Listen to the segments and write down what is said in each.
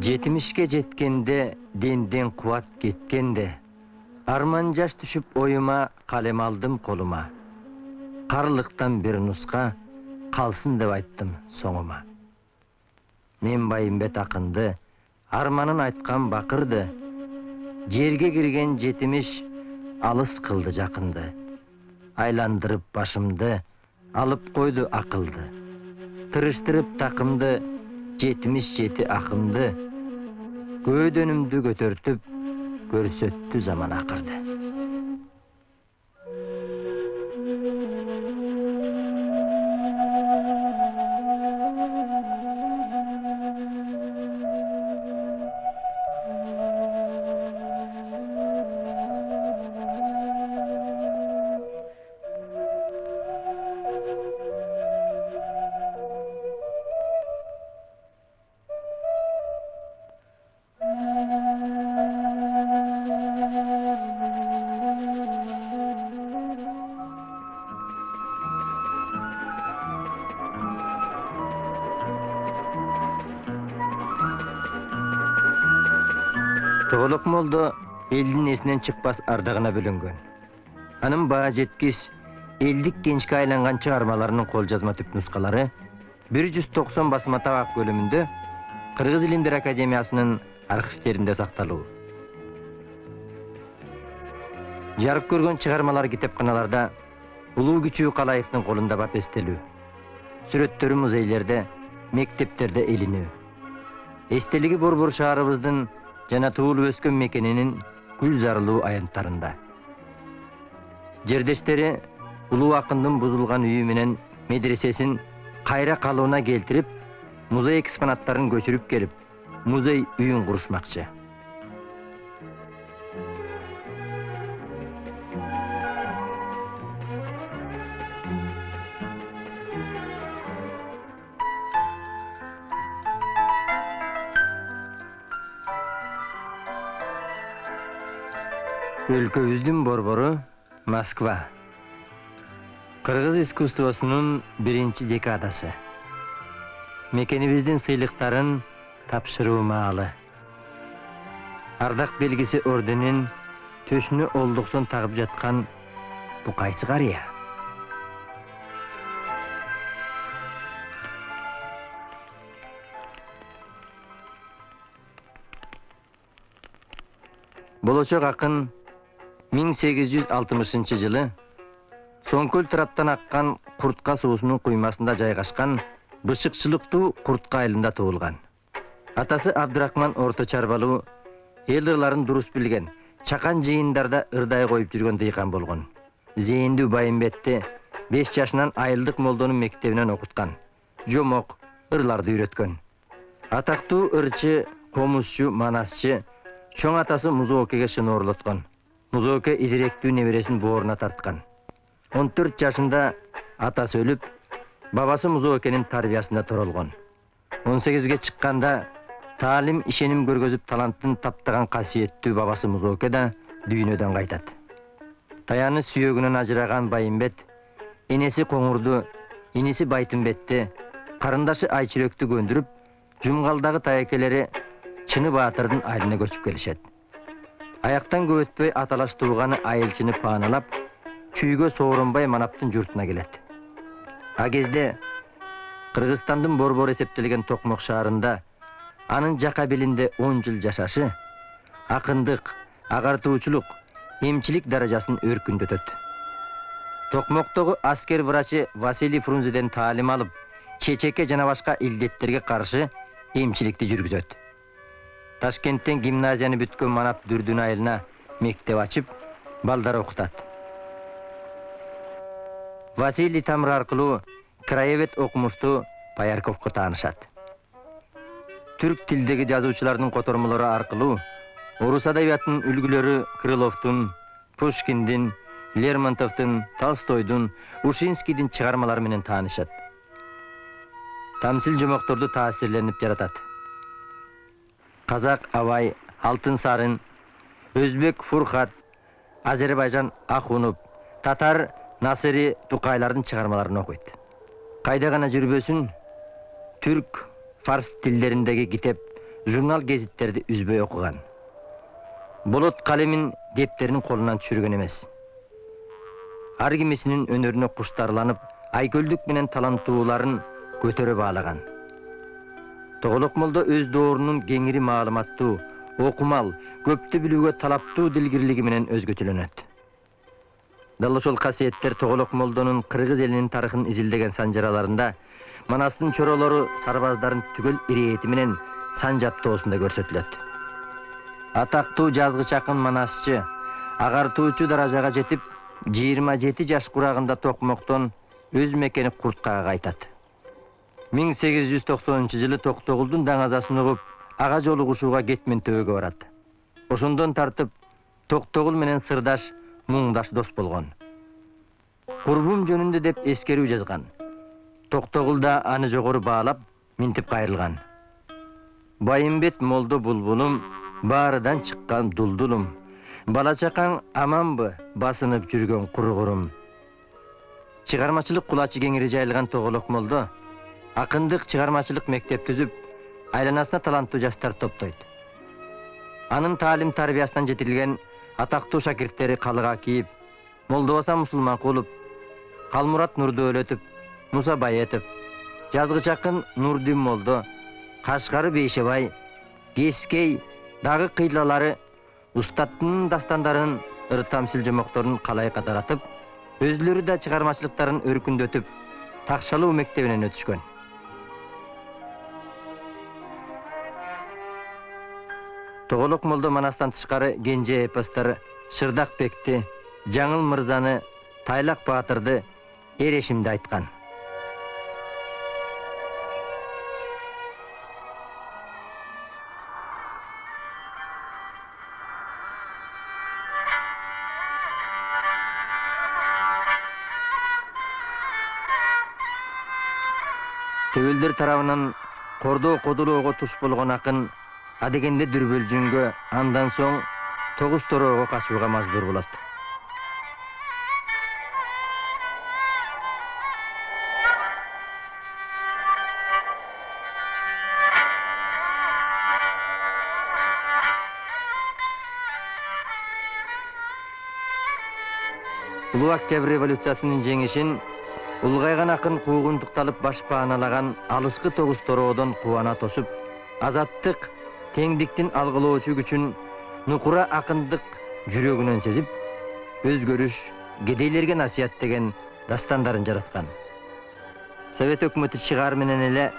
жетимишке жеткенде денден кубат кеткенде арман жаш түшүп оюма калем алдым колума карлыктан бир нуска калсын деп айттым соңума мен байымбет акынды арманын айткан бакырды жерге кирген жетимиш алыс кылды жакынды айландырып башымды алып койду акылды тырыштырып такымды жетимиш жети акымды көөдөнүмдү көтөртүп көрсөттү заман акырды тоголок молдо элдин эсинен чыкпас ардагына бөлөнгөн анын баа жеткис элдик кенчке айланган чыгармаларынын кол жазма түпнускалары бир жүз токсон басма табак бөлүмүндө кыргыз илимдер академиясынын архивтеринде сакталуу жарык көргөн чыгармалар китепканаларда улуу кичүү калайыктын колунда бап сүрөттөрү музейлерде мектептерде илинүү эстелиги борбор шаарыбыздын жана туулуп өскөн мекенинин гүл зарылуу аянттарында жердештери улуу акындын бузулган үйү менен медресесин кайра калыбына келтирип музей экспонаттарын көчүрүп келип музей үйүн курушмакчы өлкөбүздүн борбору москва. Кыргыз искусствосунун биринчи декадасы. Мекенибиздин сыйлыктарын тапшыруу маалы ардак белгиси орденин төшүнө олдуксон тагып жаткан бу кайсы карыя болочок акын 1860 жылы соңкөл тыраптан аккан куртка суусунун куймасында жайгашкан бышыкчылыктуу куртка айылында туулган. Атасы абдырахман орто чарбалуу эл ырларын дурус билген чакан жыйындарда ырдай коюп жүргөн дыйкан болгон. Зээндүү байымбетти беш жашынан айылдык молдонун мектебинен окуткан жомок ырларды үйрөткөн. Атактуу ырчы комузчу манасчы чоң атасы музоокеге шыноорлоткон музооке идиректүү небересин бооруна тарткан. Он төрт жашында атасы өлүп бабасы музоокенин тарбиясында торолгон. Он сегизге чыкканда таалим ишеним көргөзүп талантын таптаган касиеттүү бабасы музооке да дүйнөдөн кайтат. Таяны сүйөгүнөн ажыраган байымбет энеси коңурду иниси байтымбетти карындашы айчүрөктү көндүрүп жумгалдагы таекелери чыны баатырдын айылына көчүп келишет. Аяктан көп өтпөй аталаш тууганы айылчыны пааналап күйгө сооронбай манаптын журтуна келет а кезде кыргызстандын борбору эсептелген токмок шаарында анын жака белинде он жыл жашашы акындык агартуучулук эмчилик даражасын өркүндөтөт токмоктогу аскер врачы василий фрунзеден таалим алып чечеке жана башка илдеттерге каршы эмчиликти жүргүзөт ташкенттен гимназияны бүткөн манап дүрдүн айылына мектеп ачып балдар окутат василий тамыр аркылуу краевед окумуштуу поярковго таанышат түрк тилдеги жазуучулардын котормолору аркылуу орус адабиятынын үлгүлөрү крыловдун пушкиндин лермонтовдун толстойдун ушинскийдин чыгармалары менен таанышат тамсил жомокторду таасирленип жаратат қазақ абай алтын сарын өзбек фурхат азербайжан ахунов татар насыри тукайлардын чыгармаларын окуйт кайда гана жүрбөсүн түрк фарс тилдериндеги китеп журнал гезиттерди үзбөй окуган болот калемин дептерин колунан түшүргөн эмес ар кимисинин өнөрүнө куштарланып менен таланттууларын көтөрө баалаган тоголок молдо өз доорунун кеңири маалыматтуу окумал көптү билүүгө талаптуу дилгирлиги менен өзгөчөлөнөт дал ошол касиеттер тоголок молдонун кыргыз элинин тарыхын изилдеген санжараларында манастын чоролору сарбаздарын түгөл ирээти менен санжаптоосунда көрсөтүлөт. Атактуу жазгыч акын манасчы агартуучу даражага жетип жыйырма жети жаш курагында токмоктон өз мекени курткага кайтат миң сегиз жүз токсонунчу жылы токтогулдун даңазасын угуп ага жолугушууга кетмен төбөгө барат. Ошондон тартып токтогул менен сырдаш муңдаш дос болгон. Курбум жөнүндө деп эскерүү жазган. Токтогул да аны жогору баалап минтип кайрылган. Байымбет молдо булбулум баарыдан чыккан дулдулум. Бала чакаң аманбы басынып жүргөн кургурум чыгармачылык кулачы кеңири жайылган тоголок молдо акындык чыгармачылык мектеп түзүп айланасына таланттуу жаштар топтойт анын таалим тарбиясынан жетилген атактуу шакирттери калыга кийип молдобаса мусулманкулов калмурат нурдөөлөтов жазгыч акын нурдин молдо кашкары бейшебай кескей дагы кыйлалары устаттын дастандарын ыр тамсил жомокторун калай катаратып өзүлөрү да чыгармачылыктарын өркүндөтүп такшалуу мектебинен өтүшкөн тоголок молдо манастан тышкары кенже эпостор шырдакбекти жаңыл мырзаны тайлак баатырды эрешимди айткан. Төбөлдөр тарабынан кордоо кодулоого туш болгон акын адегенде дүрбөлжүнгө андан соң тогуз тороого качууга мажбур болот. Улуу октябрь революциясынын жеңишин улгайган акын куугунтукталып баш пааналаган алыскы тогуз тороодон кубана тосуп азаттык теңдиктин алгылоочу күчүн нукура акындык жүрөгүнөн сезип өзгөрүш кедейлерге насыят деген дастандарын жараткан совет өкмөтү чыгаар менен эле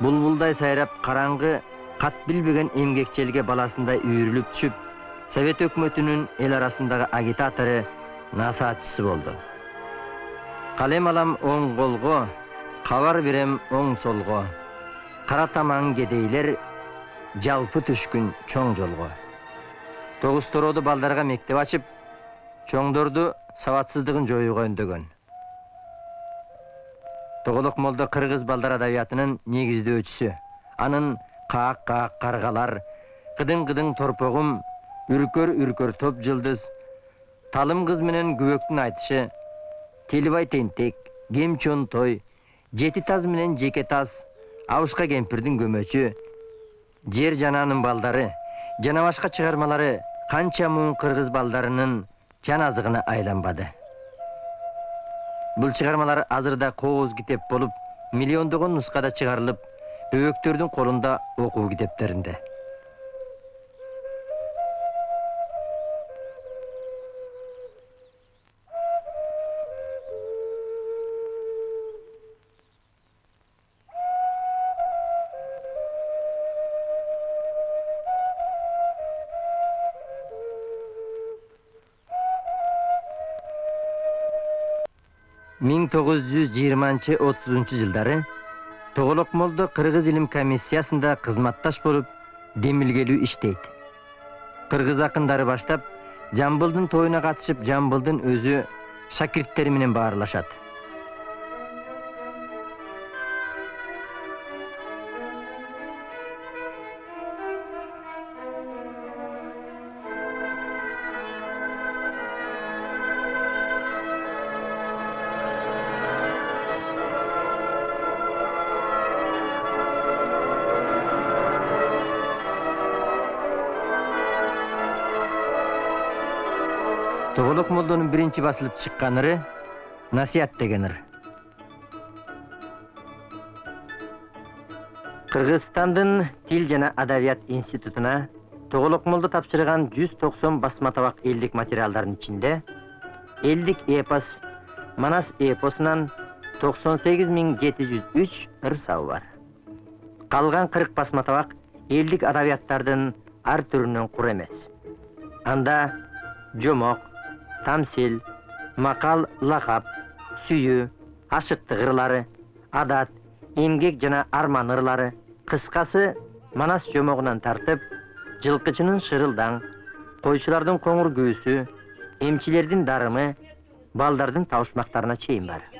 булбулдай сайрап караңгы кат билбеген эмгекчи баласындай үйрүлүп түшүп совет өкмөтүнүн эл арасындагы агитатору насаатчысы болду калем алам оң колго кабар берем оң солго кара тамаң кедейлер жалпы түшкүн чоң жолго тогуз торооду балдарга мектеп ачып чоңдорду сабатсыздыгын жоюуга үндөгөн тоголок молдо кыргыз балдар адабиятынын негиздөөчүсү анын каак каак каргалар кыдың торпогум үркөр үркөр топ жылдыз талым кыз менен күбөктүн айтышы телибай тентек кем той жети таз менен жеке таз абышка кемпирдин көмөчү жер жананын балдары жана башка чыгармалары канча муң кыргыз балдарынын жан азыгына айланбады бул чыгармалар азырда кооз китеп болуп миллиондогон нускада чыгарылып бөбөктөрдүн колунда окуу китептеринде миң тогуз жүз жыйырманчы отузунчу жылдары тоголок молдо кыргыз илим комиссиясында кызматташ болуп демилгелүү иштейт кыргыз акындары баштап жамбылдын тоюна катышып жамбылдын өзү шакирттери менен баарлашат молдонун биринчи басылып чыккан ыры насият деген ыр кыргызстандын тил жана адабият институтуна тоголок молдо тапшырган жүз токсон басма табак элдик материалдардын ичинде элдик эпос манас эпосунан токсон сегиз миң жети жүз үч ыр сабы бар. Калган кырк басма табак элдик адабияттардын ар түрүнөн кур эмес анда жомок тамсил макал лакап сүйүү ашыктык ырлары адат эмгек жана арман ырлары кыскасы манас жомогунан тартып жылкычынын шырылдаң койчулардын коңур күбүсү эмчилердин дарымы балдардын табышмактарына чейин бар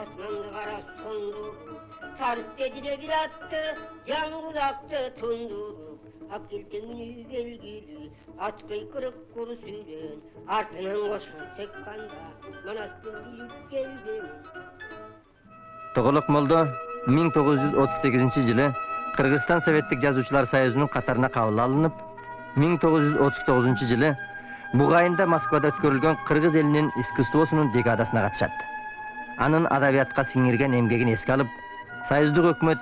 асманды кара сондуруп тарстедиде бир атты жаңгулакты тундуруп ак келтеңини белгилүү ат кыйкырык куру сүйрөн артынан кошун чыкканда манастын билип келдим тоголок молдо миң тогуз жүз отуз сегизинчи жылы кыргызстан советтик жазуучулар союзунун катарына кабыл алынып миң тогуз жылы бугайында москвада өткөрүлгөн кыргыз элинин искусствосунун декадасына катышат анын адабиятка сиңирген эмгегин эске алып союздук өкмөт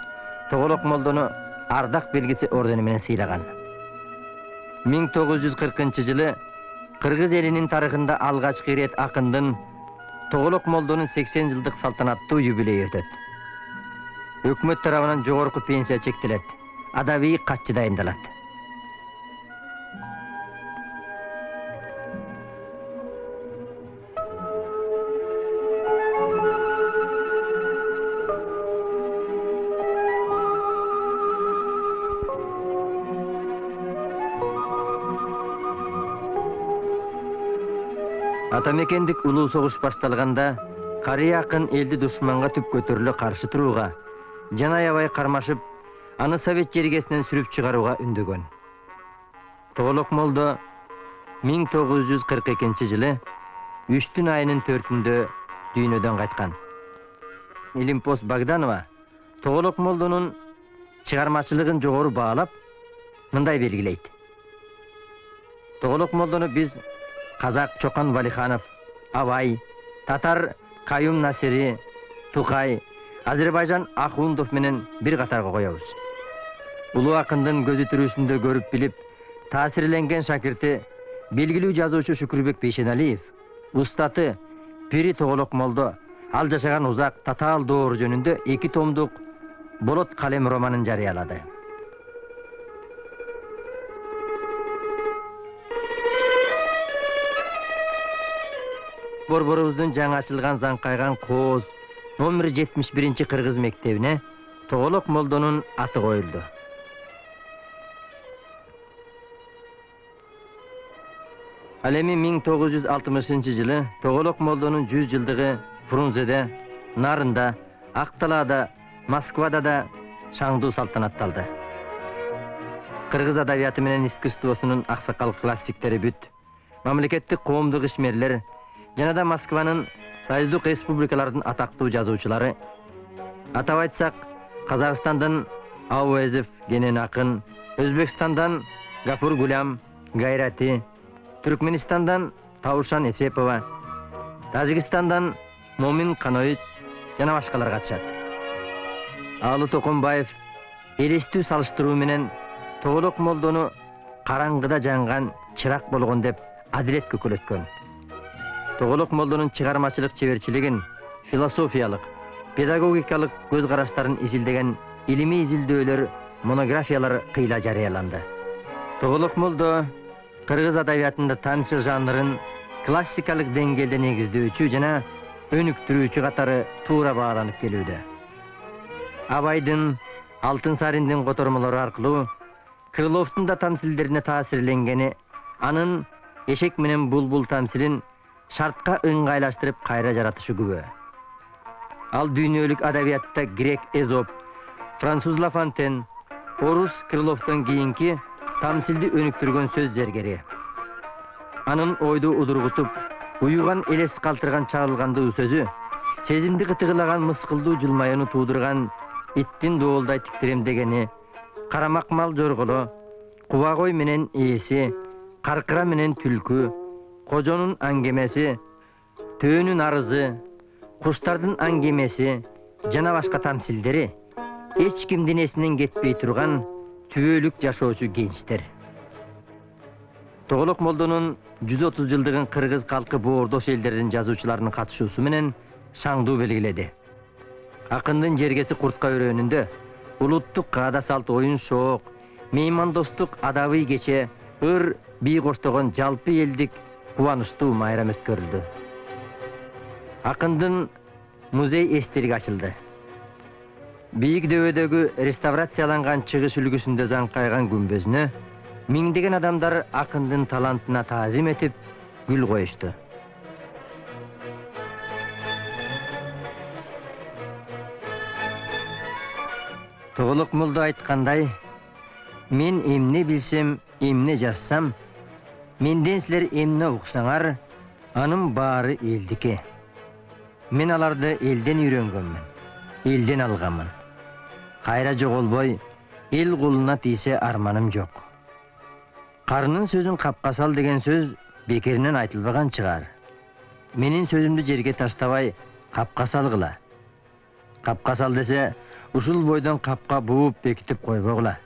тоголок молдону ардак белгиси ордени менен сыйлаган жылы кыргыз элинин тарыхында алгачкы ирет акындын тоголок молдонун сексен жылдык салтанаттуу юбилейи өтөт өкмөт тарабынан жогорку пенсия чектелет адабий катчы дайындалат ата мекендик улуу согуш башталганда карый акын элди душманга түп көтөрүлө каршы турууга жана аябай кармашып аны совет жергесинен сүрүп чыгарууга тогуз жүз кырк экинчи жылы үчтүн айынын төртүндө дүйнөдөн кайткан илимпос богданова тоголок молдонун чыгармачылыгын жогору баалап мындай белгилейт тоголок молдону биз казак чокан валиханов абай татар каюм насири тукай азербайжан ахундов менен бир катарга коебуз. Улуу акындын көзү тирүүсүндө көрүп билип таасирленген шакирти белгилүү жазуучу шүкүрбек бейшеналиев устаты пири тоголок молдо ал жашаган узак татаал доор жөнүндө эки томдук болот калем романын жарыялады. Борборубуздун жаңы ачылган заңкайган кооз номер жетимиш биринчи кыргыз мектебине тоголок молдонун аты коюлду. Ал эми миң тогуз жүз алтымышынчы жылы тоголок молдонун жүз жылдыгы фрунзеде нарында ак талаада москвада да шаңдуу салтанатталды. Кыргыз адабияты менен искусствосунун аксакал классиктери бүт мамлекеттик коомдук ишмерлер жана да москванын союздук республикалардын атактуу жазуучулары атап айтсак казакстандын ауезов кенен акын өзбекстандан гафур гулям гайрати түркменистандан таушан эсепова тажикстандан момин каноит жана башкалар катышат аалы токомбаев элестүү салыштыруу менен тоголок молдону караңгыда жанган чырак болгон деп адилет көкөлөткөн тоголок молдонун чыгармачылык чеберчилигин философиялык педагогикалык көз караштарын изилдеген илимий изилдөөлөр монографиялар кыйла жарыяланды тоголок молдо кыргыз адабиятында тамчы жанрын классикалык деңгээлде негиздөөчү жана өнүктүрүүчү катары туура бааланып келүүдө абайдын алтын сариндин котормолору аркылуу крыловдун да тамсилдерине таасирленгени анын эшек менен булбул тамсилин шартка ыңгайлаштырып кайра жаратышы күбө. Ал дүйнөлүк адабиятта грек эзоп француз лафонтен орус крыловдон кийинки тамсилди өнүктүргөн сөз зергери анын ойду удургутуп уюган элес калтырган чагылгандуу сөзү сезимди кытыгылаган мыскылдуу жылмаюуну туудурган иттин доолдай титиремдегени карамак мал жорголо куба кой менен ээси каркыра менен түлкү кожонун аңгемеси төөнүн арызы куштардын аңгемеси жана башка тамсилдери эч кимдин эсинен кетпей турган түбөлүк жашоочу генчтер тоголок молдонун жүз отуз жылдыгын кыргыз калкы боордош элдердин жазуучуларынын катышуусу менен шаңдуу белгиледи акындын жергеси куртка өрөөнүндө улуттук каада салт оюн шоок меймандостук адабый кече ыр бий коштогон жалпы элдик кубанычтуу майрам өткөрүлдү акындын музей эстелиги ачылды бийик дөбөдөгү реставрацияланган чыгыш үлгүсүндө заңкайган күмбөзүнө миңдеген адамдар акындын талантына таазим этип гүл коюшту тоголок молдо айткандай мен эмне билсем эмне жазсам менден силер эмне уксаңар анын баары элдики мен аларды элден үйрөнгөнмүн элден алганмын кайра жоголбой эл кулуна тийсе арманым жок карынын сөзүн капка сал деген сөз бекеринен айтылбаган чыгар менин сөзүмдү жерге таштабай капка салгыла капка сал десе ушул бойдон капка бууп бекитип койбогула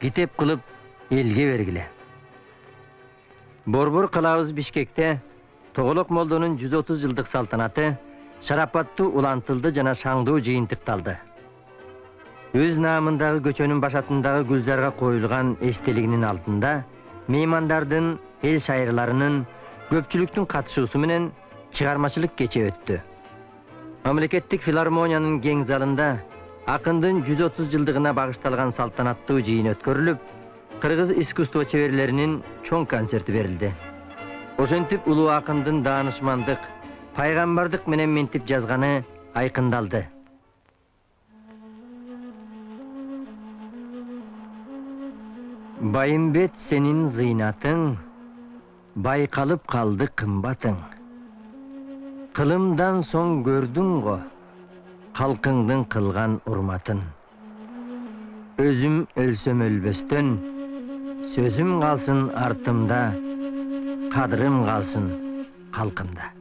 китеп кылып элге бергиле борбор кылабыз бишкекте тоголок молдонун жүз отуз жылдык салтанаты шарапаттуу улантылды жана шаңдуу жыйынтыкталды өз наамындагы көчөнүн башатындагы гүлзарга коюлган эстелигинин алдында меймандардын эл шайырларынын көпчүлүктүн катышуусу менен чыгармачылык кече өттү мамлекеттик филармониянын кең залында акындын жүз отуз жылдыгына багышталган салтанаттуу жыйын өткөрүлүп кыргыз искусство чеберлеринин чоң концерти берилди ошентип улуу акындын даанышмандык пайгамбардык менен минтип жазганы айкындалды байымбет сенин зыйнатың байкалып калды кымбатың кылымдан соң көрдүң го калкыңдын кылган урматын өзүм өлсөм өлбөстөн сөзүм калсын артымда кадырым калсын калкымда